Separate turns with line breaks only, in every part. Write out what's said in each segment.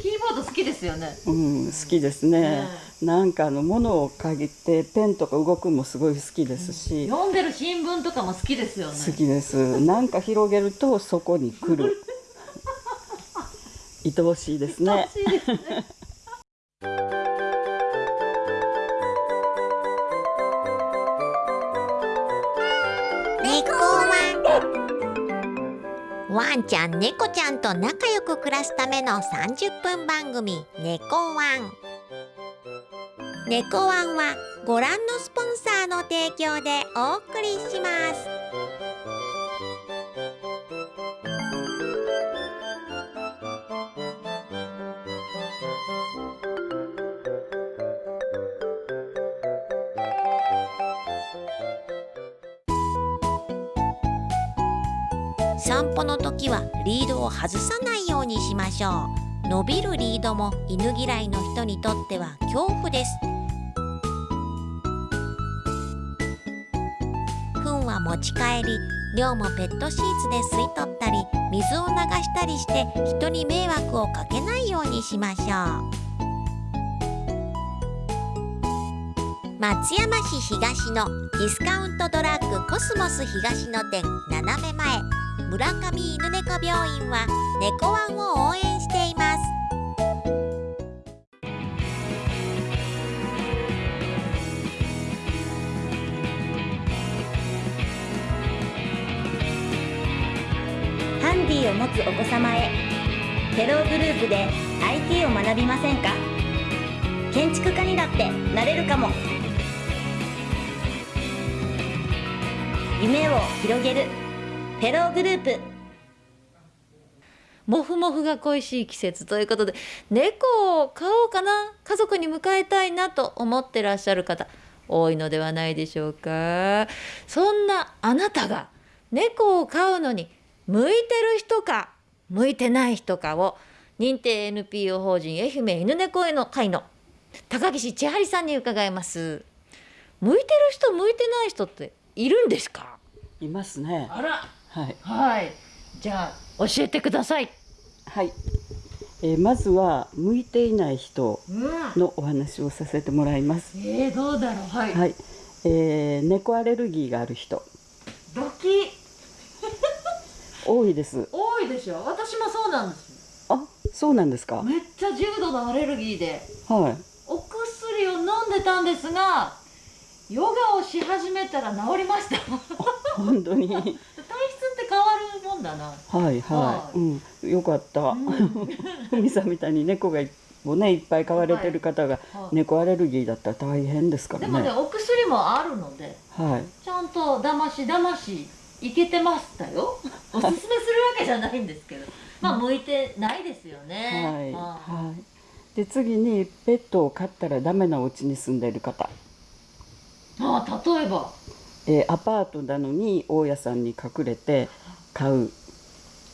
キーボード好きですよね
うん、好きですね。なんかあの物を嗅ぎてペンとか動くのもすごい好きですし、
読んでる新聞とかも好きですよね
好きです。なんか広げるとそこに来る。愛おしいですね。
楽しいですね
ちゃん猫ちゃんと仲良く暮らすための30分番組「猫ワン」猫ワンはご覧のスポンサーの提供でお送りします。散歩の時はリードを外さないようにしましょう。伸びるリードも犬嫌いの人にとっては恐怖です。糞は持ち帰り量もペットシーツで吸い取ったり水を流したりして人に迷惑をかけないようにしましょう。松山市東のディスカウントドラッグコスモス東の店斜め前。村上犬猫病院は猫ワンを応援しています。
ハンディを持つお子様へテローグループで IT を学びませんか？建築家にだってなれるかも。夢を広げる。テログループ。
もふもふが恋しい季節ということで猫を飼おうかな家族に迎えたいなと思ってらっしゃる方多いのではないでしょうか。そんなあなたが猫を飼うのに向いてる人か向いてない人かを認定 NPO 法人愛媛犬猫への会の高岸千春さんに伺います。向いてる人向いてない人っているんですか？
いますね。
あら
はい。
はいじゃあ教えてください
はい。えーまずは向いていない人
うん
のお話をさせてもらいます。
えー、どうだろうはい、
はい。えー猫アレルギーがある人
ドキ
多いです。
多いでしょ私もそうなんです
あ、そうなんですか？
めっちゃ重度のアレルギーで
はい。
お薬を飲んでたんですがヨガをし始めたら治りました
本当に。
んだな
はい
は
はい。うん。よかった。ふみさんみたいに猫がもねいっぱい飼われてる方が
はい
猫アレルギーだったら大変ですからね。
でもねお薬もあるので
はい。
ちゃんとだましだましいけてましたよ おすすめするわけじゃないんですけどまあ向いてないですよね
はい。
あ
はい。で次にペットを飼ったらダメなお家に住んでいる方、
あ例えば
えーアパートなのに大家さんに隠れて飼う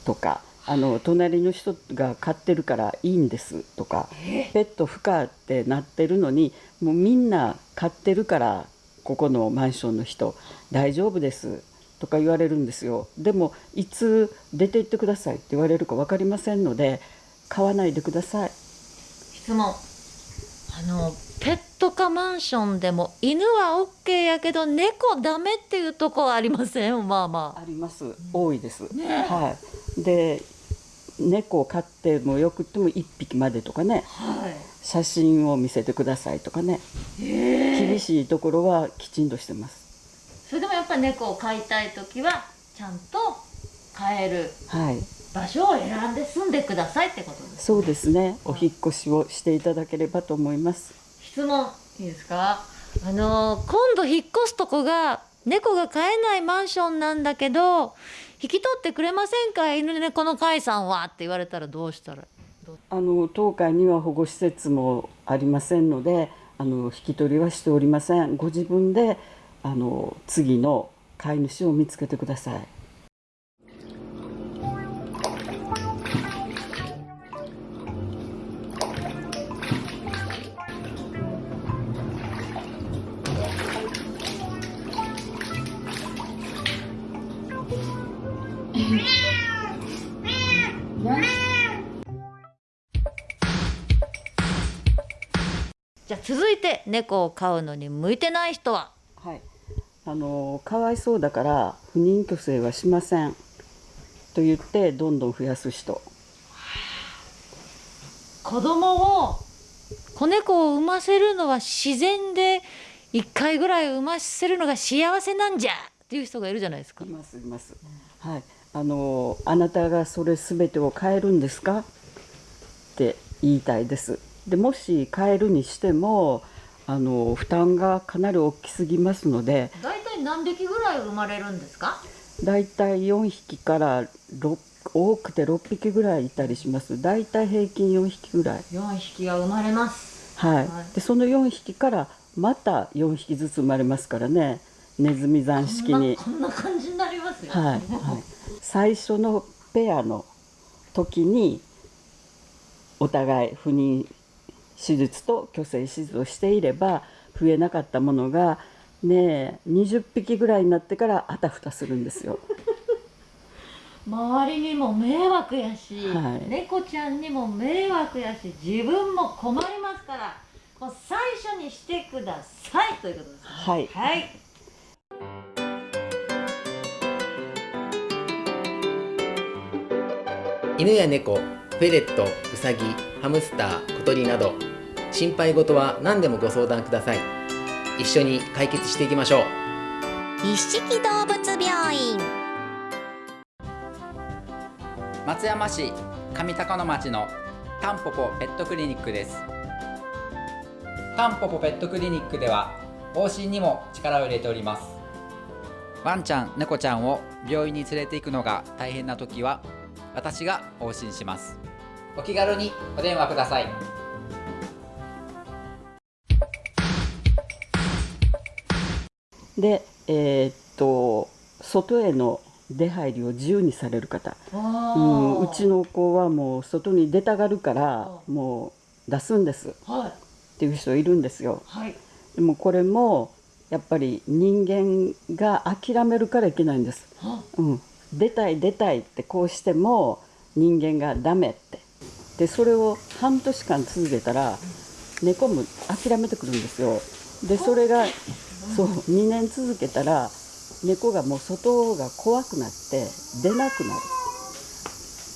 とか、あの隣の人が飼ってるからいいんですとか、ペット不可ってなってるのにもうみんな飼ってるからここのマンションの人大丈夫ですとか言われるんですよ。でもいつ出て行ってくださいって言われるか分かりませんので飼わないでください。
質問あのペット可マンションでも犬は OK やけど猫ダメっていうとこはありません？まあまあ。
あります。多いです、
ね。
はい。で猫を飼ってもよくても1匹までとかね。
は
写真を見せてくださいとかね。
え。
厳しいところはきちんとしてます。
それでもやっぱ猫を飼いたい時はちゃんと飼える。
はい
場所を選んで住んでくださいってことです。
そうですね。お引っ越しをしていただければと思います。
質問いいですか？あの今度引っ越すとこが猫が飼えないマンションなんだけど引き取ってくれませんか？犬猫の飼いさんはって言われたらどうしたら？
あの当会には保護施設もありませんのであの引き取りはしておりません。ご自分であの次の飼い主を見つけてください
猫を飼うのに向いてない人は？
はい、あのかわいそうだから不妊去勢はしません。と言ってどんどん増やす人。
子供を子猫を産ませるのは自然で1回ぐらい産ませるのが幸せなんじゃ！っていう人がいるじゃないですか。
い。ますいます、はい。あのあなたがそれ全てを変えるんですか？って言いたいです。でもし変えるにしてもあの負担がかなり大きすぎますので
大体何匹ぐらい生まれるんですか？
だいたい4匹から6多くて6匹ぐらいいたりします。だいたい平均4匹ぐらい
?4 匹が生まれます。
はい、
はい。
でその4匹からまた4匹ずつ生まれますからね。ネズミ山式に。
こんなこんな感じになりますよ。
はい、はい、最初のペアの時にお互い不妊手術と去勢手術をしていれば増えなかったものがねえ20匹ぐらいになってからあたふたするんですよ。
周りにも迷惑やし、
はい。
猫ちゃんにも迷惑やし自分も困りますからもう最初にしてくださいということですね。
はい。
はい。
犬や猫、フェレット、ウサギ、ハムスター、小鳥など心配事は何でもご相談ください。一緒に解決していきましょう。
一色動物病院。
松山市上高野町のタンポポペットクリニックです。タンポポペットクリニックでは往診にも力を入れております。ワンちゃん猫ちゃんを病院に連れて行くのが大変な時は私が往診します。お気軽にお電話ください。
で、えーっと外への出入りを自由にされる方、うん、うちの子はもう外に出たがるからもう出すんです。っ
はい。
ていう人いるんですよ。
はい。
でもこれもやっぱり人間が諦めるからいけないんです。
は
うん、出たい出たいってこうしても人間がダメって。でそれを半年間続けたら猫も諦めてくるんですよ。でそれがそう2年続けたら猫がもう外が怖くなって出なくなる。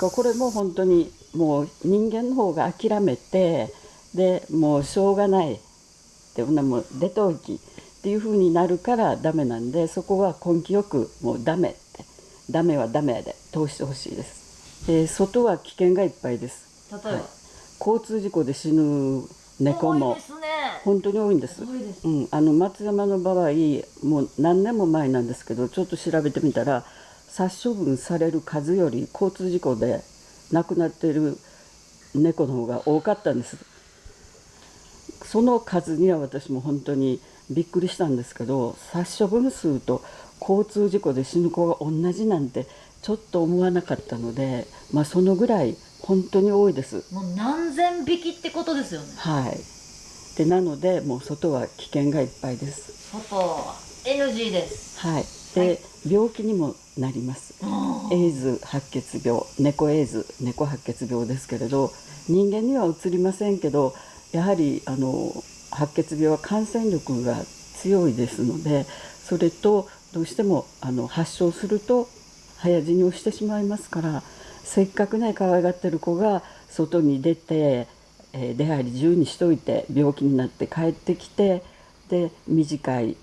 これも本当にもう人間の方が諦めてでもうしょうがないってほんなもう出ておきっていう風になるからダメなんでそこは根気よくもうダメ。ってダメはダメで。通してほしいです、えー外は危険がいっぱいです。
例えば、
交通事故で死ぬ猫も本当に多いんです。うん、あの松山の場合もう何年も前なんですけどちょっと調べてみたら殺処分される数より交通事故で亡くなっている猫の方が多かったんです。その数には私も本当にびっくりしたんですけど殺処分数と交通事故で死ぬ子が同じなんてちょっと思わなかったので、まあ、そのぐらい本当に多いです。
もう何千匹ってことですよね。
はい、でなのでもう外は危険がいっぱいです。
外は NG です。
はい、で、病気にもなります。エイズ白血病。猫エイズ。猫白血病ですけれど人間にはうつりませんけどやはりあの白血病は感染力が強いですのでそれとどうしてもあの発症すると早死にをしてしまいますからせっかくね可愛がってる子が外に出て、えー出入り自由にしといて病気になって帰ってきてで短い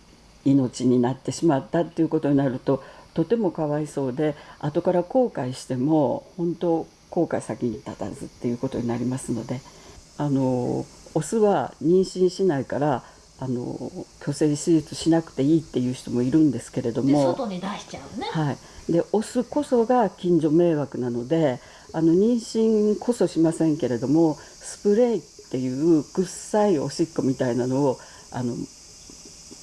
命になってしまったっていうことになるととてもかわいそうで後から後悔しても本当後悔先に立たずっていうことになりますのであのオスは妊娠しないからあの去勢手術しなくていいっていう人もいるんですけれど
で
も。
外に出しちゃうね
はい、でオスこそが近所迷惑なのであの妊娠こそしませんけれどもスプレーっていう臭いおしっこみたいなのをあの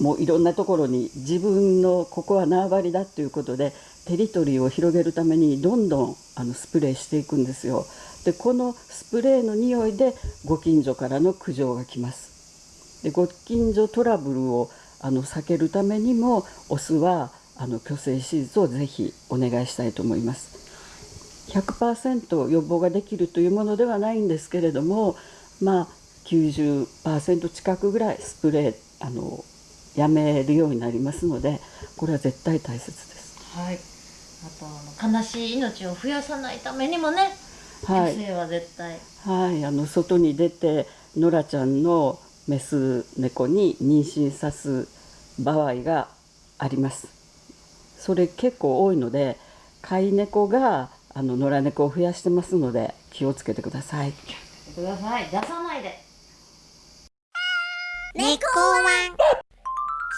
もういろんなところに自分のここは縄張りだっていうことでテリトリーを広げるためにどんどんあのスプレーしていくんですよ。でこのスプレーの匂いでご近所からの苦情が来ます。でご近所トラブルをあの避けるためにもオスはあの去勢手術をぜひお願いしたいと思います。100%予防ができるというものではないんですけれどもまあ90%近くぐらいスプレーあのやめるようになりますのでこれは絶対大切です。
はいあとあの悲しい命を増やさないためにもね、
はい。
は絶対。
はい、あの外に出てノラちゃんのメス猫に妊娠さす場合があります。それ結構多いので飼い猫があの野良猫を増やしてますので気をつけてください。
ください。出さないで。
猫ワン。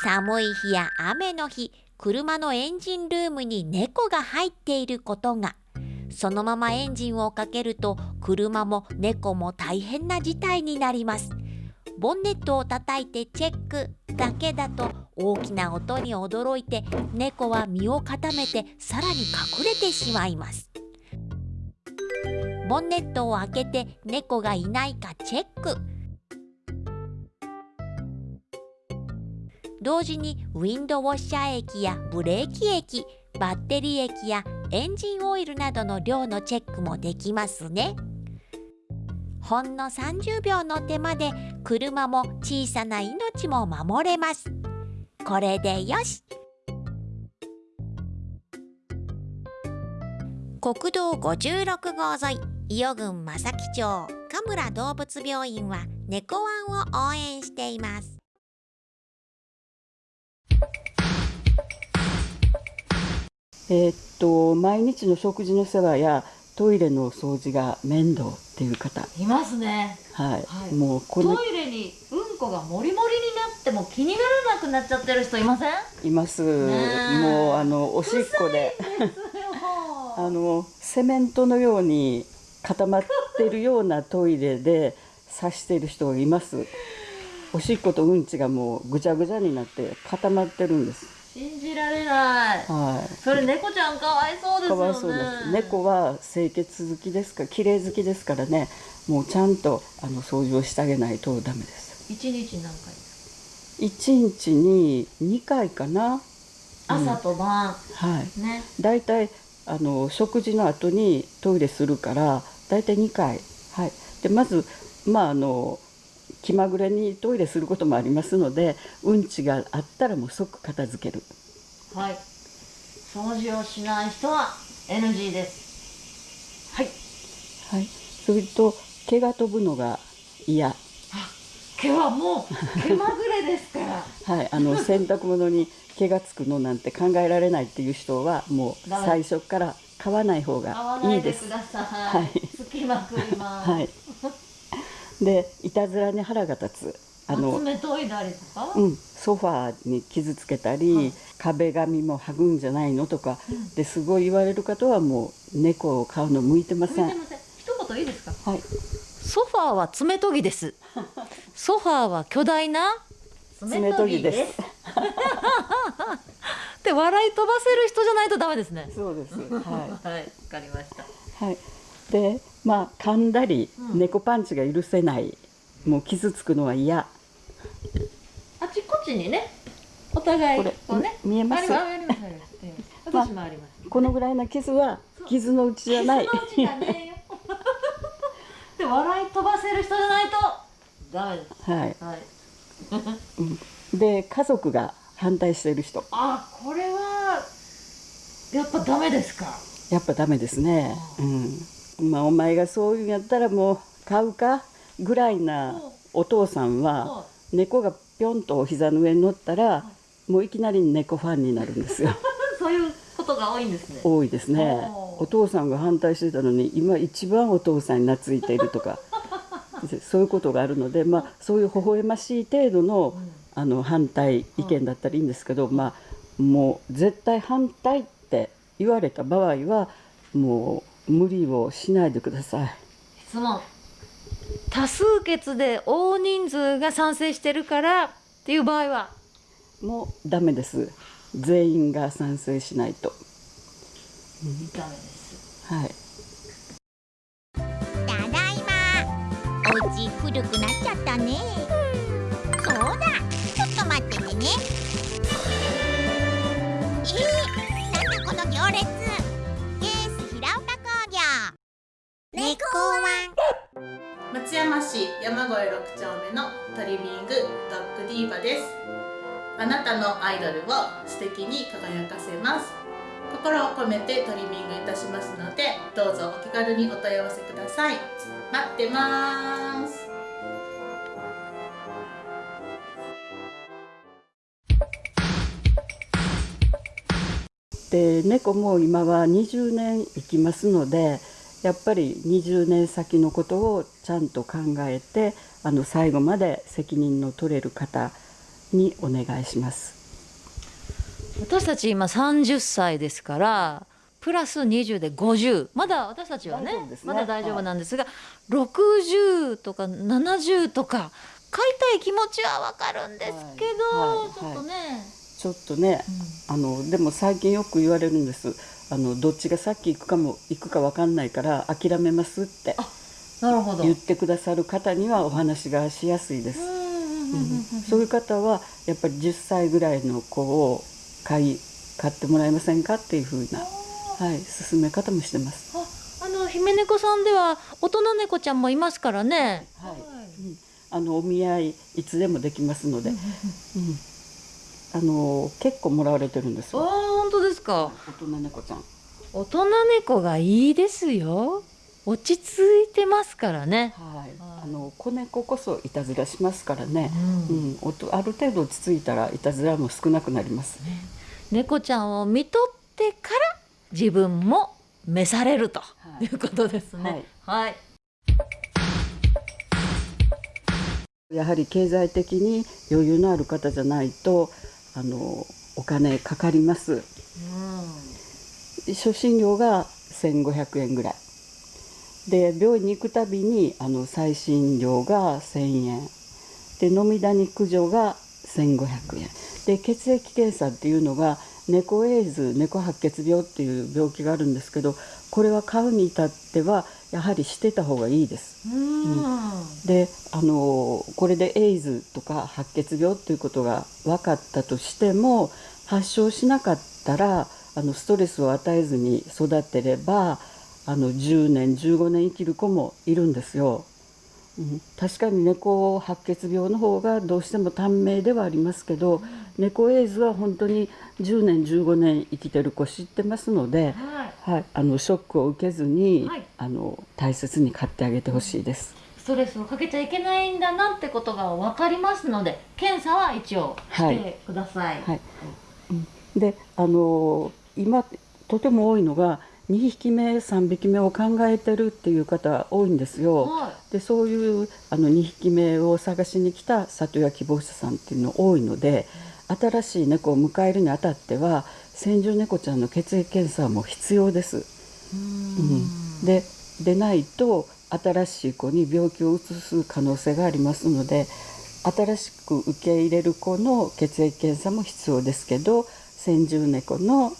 寒い日や雨の日車のエンジンルームに猫が入っていることがそのままエンジンをかけると車も猫も大変な事態になります。ボンネットを叩いてチェック。だけだと大きな音に驚いて猫は身を固めてさらに隠れてしまいます。ボンネットを開けて猫がいないかチェック。同時にウィンドウォッシャー液やブレーキ液バッテリー液やエンジンオイルなどの量のチェックもできますね。ほんの30秒の手間で車も小さな命も守れます。これでよし。国道56号沿い伊予郡正木町神村動物病院は猫ワンを応援しています。
えーっと毎日の食事の世話やトイレの掃除が面倒っていう方、
いますね。
はい、
はい。
もうこの
トイレにうんこがもりもりになっても気にならなくなっちゃってる人いません？
います。
え。
もうあのおしっこで。あのセメントのように固まってるようなトイレで刺している人がいます。おしっことうんちがもうぐちゃぐちゃになって固まってるんです。
信じられない
はい。
それ猫ちゃんかわいそうですよね
かわいそうです。猫は清潔好きですか？ら、綺麗好きですからね、もうちゃんとあの掃除をしてあげないとダメです。
一日何回？
一日に二回かな。
朝と晩、
はい。
ね
だいたいあの食事の後にトイレするからだいたい2回はいでまずまああの気まぐれにトイレすることもありますのでうんちがあったらもう即片付ける。
はい。掃除をしない人は NG です。はい。
はい。それと毛が飛ぶのが嫌。
毛はもう毛まぐれですから。
はい。あの洗濯物に毛がつくのなんて考えられないっていう人はもう最初から買わない方
買わ
がいです。
ないいでください、
はい。
つきまくります、
はいでいたずらに腹が立つ。あの
爪研いだりとか、
うん、ソファーに傷つけたり、
はい。
壁紙も剥ぐんじゃないのとか、ですごい言われる方はもう猫を飼うの向いてません。
向いてません。一言いいですか？
はい、
ソファーは爪研ぎです。ソファーは巨大な
爪研ぎです。
で 笑い飛ばせる人じゃないとダメですね。
そうです。は
はい。わかりました。
い、はい。で、まあ噛んだり、
うん。
猫パンチが許せない、もう傷つくのは嫌。
あちこちにねお互い
こ
うね。
み見えます？
ありますあり
このぐらいの傷は傷のうちじゃない。
で笑い飛ばせる人じゃないとダメです。
はい。
はい。
で家族が反対している人、
あこれはやっぱダメですか？
やっぱダメですね。うん。まあお前がそういうんやったらもう買うかぐらいなお父さんは。
は
猫がぴょんとお膝の上に乗ったらもういきなり猫ファンになるんですよ。
い そういうことが多いんですね。
多いですね。お父さんが反対してたのに今一番お父さんに懐いているとか。で そういうことがあるので、まあ、そういう微笑ましい程度のあの反対意見だったらいいんですけど、まあ、もう絶対反対って言われた場合はもう無理をしないでください。
質問多数決で大人数が賛成してるからっていう場合は？
もうダメです。全員が賛成しないと。
ダメです。
はい。
ただいま。お家古くなっちゃったね
あなたのアイドルを素敵に輝かせます。心を込めてトリミングいたしますのでどうぞお気軽にお問い合わせください。待ってます。
で猫も今は20年生きますのでやっぱり20年先のことをちゃんと考えてあの最後まで責任の取れる方にお願いします。
私たち今30歳ですからプラス20で50まだ私たちはね
ね。
まだ大丈夫なんですが、60とか70とか買いたい気持ちはわかるんですけど、
はい。はい。
ちょっとね、
ちょっとね、あのでも最近よく言われるんです。あのどっちがさっき行くかも行くか分かんないから諦めますって
なるほど。
言ってくださる方にはお話がしやすいです、うんそういう方はやっぱり10歳ぐらいの子を買い買ってもらえませんかっていうふうな、はい、進め方もしてます。
ああの姫猫さんでは大人猫ちゃんもいますからね。
はいうんあのお見合いいつでもできますので、うんあの結構もらわれてるんです
ああ
よ
本当ですか。
大人猫ちゃん。
大人猫がいいですよ。落ち着いてますからね。
はい
はい、
あの子猫こそいたずらしますからね、
う
うんんおとある程度落ち着いたらいたずらも少なくなります。
猫ちゃんを見とってから自分も召されると
はい
いうことですね。はい。
やはり経済的に余裕のある方じゃないとあのお金かかります。初診料が1500円ぐらいで病院に行くたびにあの最新料が1000円。で飲みダニ駆除が1500円。で血液検査っていうのが猫エイズ猫白血病っていう病気があるんですけどこれは買うに至ってはやはりしてた方がいいです。であのこれでエイズとか白血病っていうことが分かったとしても発症しなかったらあのストレスを与えずに育てればあの10年15年生きる子もいるんですよ。うん、確かに猫白血病の方がどうしても短命ではありますけど、猫エイズは本当に10年15年生きてる子知ってますので、
はい。
はい、あのショックを受けずに、
はい
あの大切に飼ってあげてほしいです。
ストレスをかけちゃいけないんだなってことが分かりますので検査は一応してください。
はいうんであの今とても多いのが2匹目3匹目を考えてるっていう方多いんですよ。
は
でそういうあの2匹目を探しに来た里親希望者さんっていうの多いので新しい猫を迎えるにあたっては先住猫ちゃんの血液検査も必要です。うん、ででないと新しい子に病気をうつす可能性がありますので新しく受け入れる子の血液検査も必要ですけど先住猫の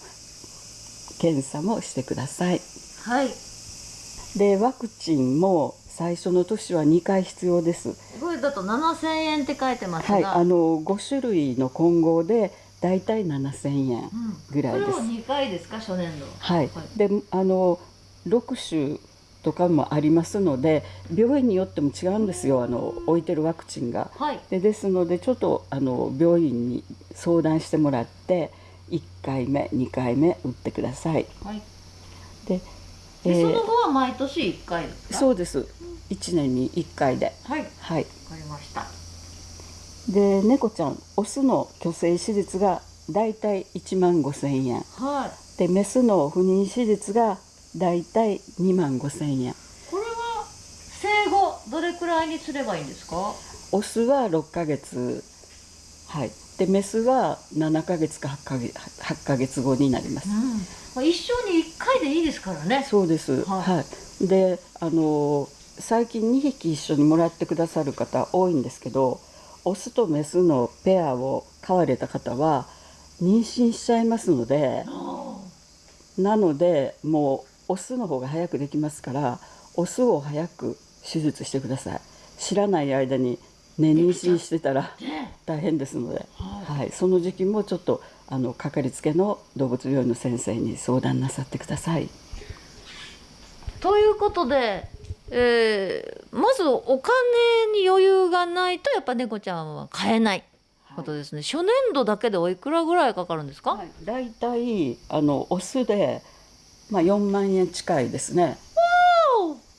検査もしてください。
はい。
でワクチンも最初の年は2回必要です。
これだと7000円って書いてますが、
はい、あの5種類の混合でだいたい7000円
うん
ぐらいです
これを。2回ですか初年度。
はい、であの6種とかもありますので病院によっても違うんですよあの置いてるワクチンが。
はい。
でですのでちょっとあの病院に相談してもらって1回目2回目打ってください。
はい。
で、
で、
えー
その後は毎年1回ですか？
そうです1年に1回で。
はい。わ
はい、
かりました。
で猫ちゃんオスの去勢手術がだいたい1万5,000円
はい。
でメスの不妊手術がだいたい2万5,000円
これは生後どれくらいにすればいいんですか？
オスは6ヶ月はいでメスは7ヶ月か8ヶ月 ,8 ヶ月後になります。
うん。まあ一生に1回でいいですからね。
そうです。
は
はい。い、であの最近2匹一緒にもらってくださる方多いんですけどオスとメスのペアを飼われた方は妊娠しちゃいますのでなのでもうオスの方が早くできますからオスを早く手術してください。知らない間にね妊娠してたら大変ですので、はい、その時期もちょっとあのかかりつけの動物病院の先生に相談なさってください。
ということでえーまずお金に余裕がないとやっぱ猫ちゃんは買えない。ことですね、初年度だけでおいくらぐらいかかるんですか、
はい、だいたいあのオスで、まあ、4万円近いですね。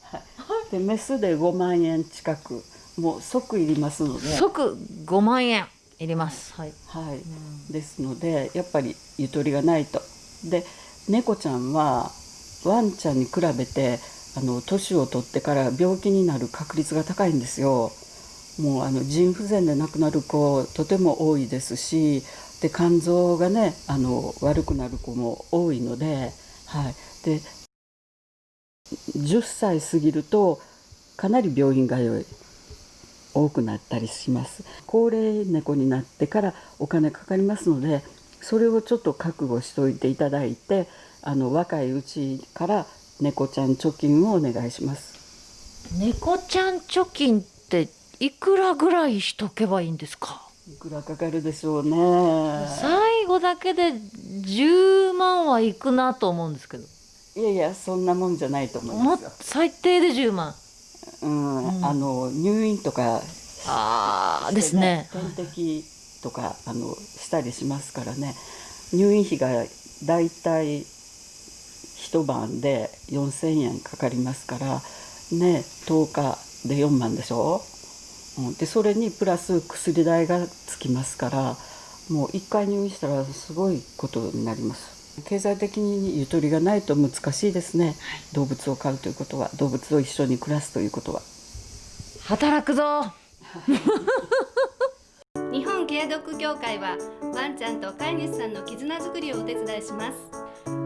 はい、でメスで5万円近くもう即いりますので、
即5万円いります。はい、
はい、ですのでやっぱりゆとりがないと。で猫ちゃんはワンちゃんに比べてあの年を取ってから病気になる確率が高いんですよ。もうあの腎不全で亡くなる子とても多いですしで肝臓がねあの悪くなる子も多いので,、はい、で10歳過ぎるとかなり病院通い多くなったりします。高齢猫になってからお金かかりますのでそれをちょっと覚悟しておいていただいてあの若いうちから猫ちゃん貯金をお願いします。
猫ちゃん貯金っていくらぐらいしとけばいいんですか？
いくらかかるでしょうね。
最後だけで10万はいくなと思うんですけど。
いやいやそんなもんじゃないと思いますよ、
最低で10万
うん。あの入院とか。
ああですね。
点滴とかあのしたりしますからね。入院費がだいたい一晩で4,000円かかりますからね10日で4万でしょ、うん、でそれにプラス薬代がつきますからもう1回入院したらすごいことになります経済的にゆとりがないと難しいですね、動物を飼うということは動物を一緒に暮らすということは。
働くぞ。
日本ケアドッグ協会はワンちゃんと飼い主さんの絆づくりをお手伝いします。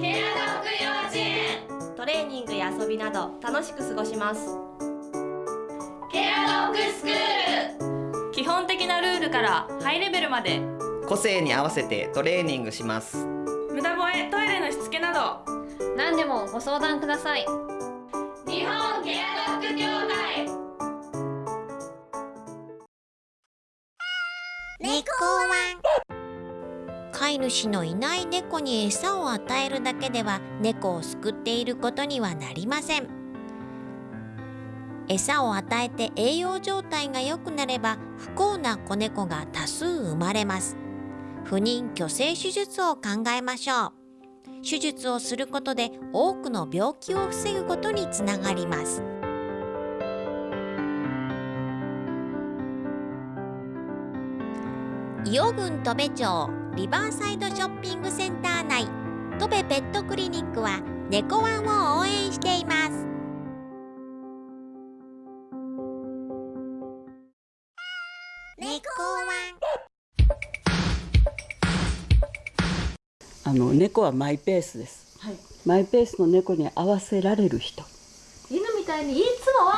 ケアドッグ幼稚園。
トレーニングや遊びなど楽しく過ごします。
ケアドッグスクール。
基本的なルールからハイレベルまで。
個性に合わせてトレーニングします
無駄吠えトイレのしつけなど。
何でもご相談ください。日本ケアドッグ協会。
猫ワン飼い主のいない猫に餌を与えるだけでは猫を救っていることにはなりません。餌を与えて栄養状態が良くなれば不幸な子猫が多数生まれます不妊去勢手術を考えましょう。手術をすることで多くの病気を防ぐことにつながります。伊予郡戸部町リバーサイドショッピングセンター内戸部ペットクリニックは猫ワンを応援しています。
あの猫はマイペースです、
はい。
マイペースの猫に合わせられる人。
犬みたいにいつもわ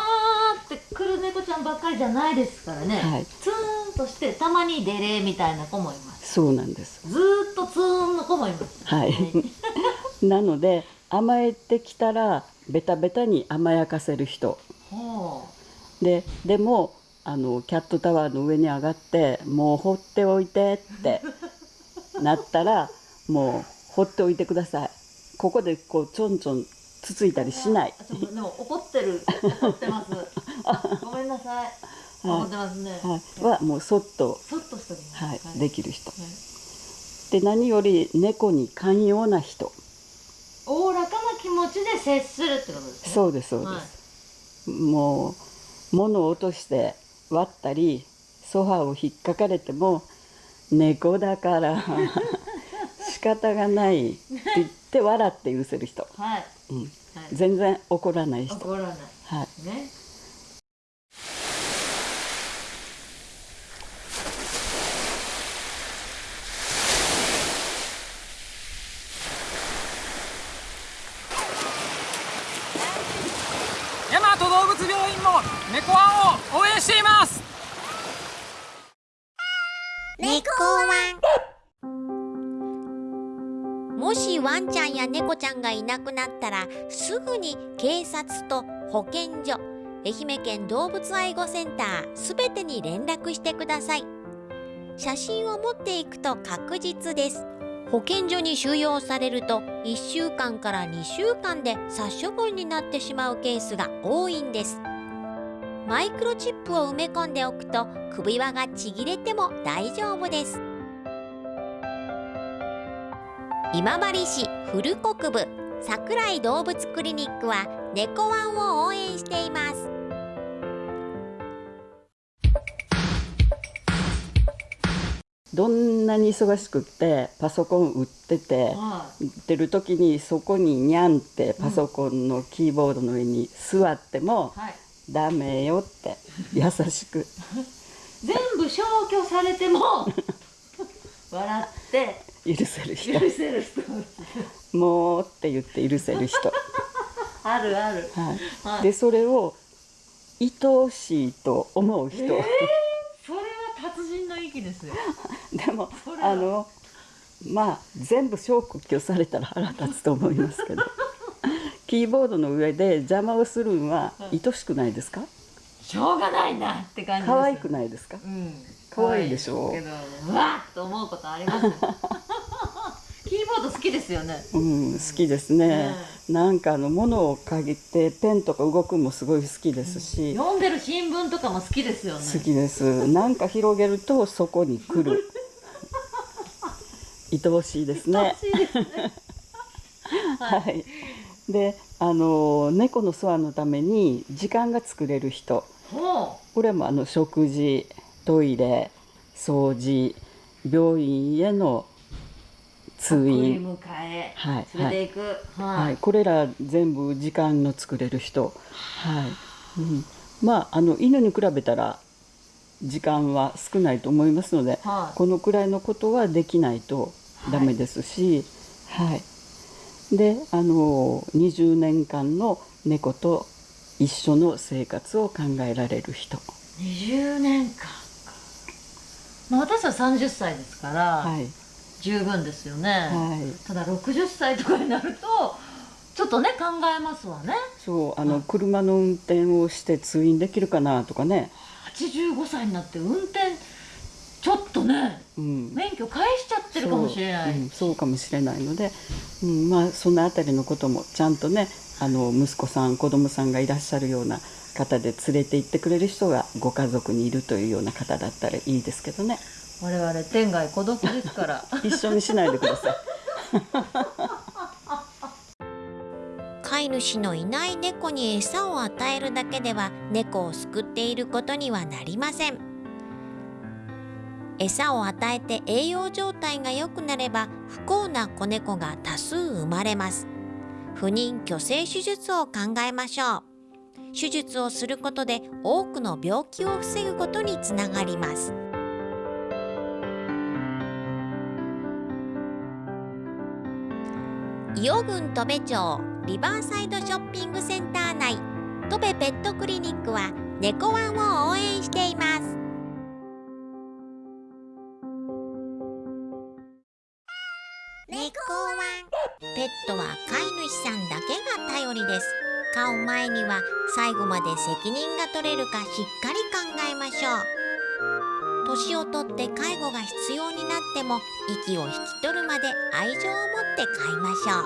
ーって来る猫ちゃんばっかりじゃないですからね、
はい。
ツーンとしてたまにデレみたいな子もいます。
そうなんです。
ずーっとツーンの子もいます。
はい。なので甘えてきたらベタベタに甘やかせる人。
ほ
ででもあのキャットタワーの上に上がってもう放っておいてってなったらもう放っておいてください。ここでこうちょんちょんつついたりしない。
でも怒ってる怒ってます。ごめんなさい。怒ってますね、
はい、はもうそっと、
そっとしておきます。
はい。できる人。
はい。
で何より猫に寛容な人。
おおらかな気持ちで接するってことですね。
そうですそうです、もう物を落として割ったりソファーを引っかかれても猫だから。仕 方がないって言って笑って許せる人、
はい、はい。
うん、
はい。
全然怒らない人。
怒らない。
はい。
ね
んや猫ちゃんがいなくなったらすぐに警察と保健所愛媛県動物愛護センターすべてに連絡してください。写真を持っていくと確実です。保健所に収容されると1週間から2週間で殺処分になってしまうケースが多いんです。マイクロチップを埋め込んでおくと首輪がちぎれても大丈夫です。今治市古国部桜井動物クリニックは猫ワンを応援しています。
どんなに忙しくってパソコン売ってて売ってる時にそこにニャンってパソコンのキーボードの上に座っても
はい。
ダメよって 優しく。
全部消去されても 笑って
許せる人。
許せる人。
もうって言って許せる人、
あるある。
はい。
はい。
でそれを愛おしいと思う人、
それは達人の域ですよ。
でもあのまあ全部消去されたら腹立つと思いますけど。キーボードの上で邪魔をするんは愛しくないですか？
しょうがないなって感じです
可愛くないですか
うん
可愛いでしょ
可愛いですけどうわっと思うことありますよキーボード好きですよね。
うん、好きですね、なんかあの物を嗅ぎてペンとか動くのもすごい好きですし、
読んでる新聞とかも好きですよね。
好きです。なんか広げるとそこに来る。愛おしいですね。
欲しいですね。
はい。であの猫の世話のために時間が作れる人。
ほ
これもあの食事トイレ掃除病院への通院。
迎え。
はい
連れていく。はい、
はい、これら全部時間の作れる人、はい。うん、まああの犬に比べたら時間は少ないと思いますので、
はい。
このくらいのことはできないとダメですし、はい。であの20年間の猫と一緒の生活を考えられる人、
20年間か、まあ、私は30歳ですから、
はい
十分ですよね、
はい、
ただ60歳とかになるとちょっとね考えますわね。
そうあの車の運転をして通院できるかなとかね、
85歳になって運転ちょっとね
うん、
免許返しちゃってるかもしれない、
そう,、うん、そうかもしれないので、うん、まあそのあたりのこともちゃんとねあの息子さん子供さんがいらっしゃるような方で連れて行ってくれる人がご家族にいるというような方だったらいいですけどね
我々天涯孤独ですから。
一緒にしないでください。
飼い主のいない猫に餌を与えるだけでは猫を救っていることにはなりません。餌を与えて栄養状態が良くなれば不幸な子猫が多数生まれます。不妊去勢手術を考えましょう。手術をすることで多くの病気を防ぐことにつながります伊予郡戸部町リバーサイドショッピングセンター内。戸部ペットクリニックは猫ワンを応援しています。猫ワン。ペットは飼い主さんだけが頼りです。飼う前には最後まで責任が取れるかしっかり考えましょう年をとって介護が必要になっても息を引き取るまで愛情を持って飼いましょう。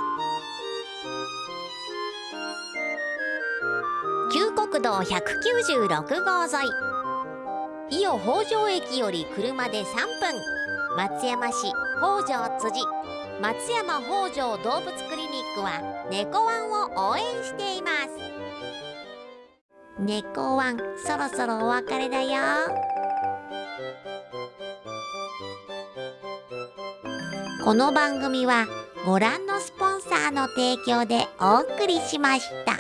旧国道196号沿い。伊予北条駅より車で3分。松山市北条辻。松山北条動物クリニックは猫ワンを応援しています。猫ワンそろそろお別れだよ。この番組はご覧のスポンサーの提供でお送りしました。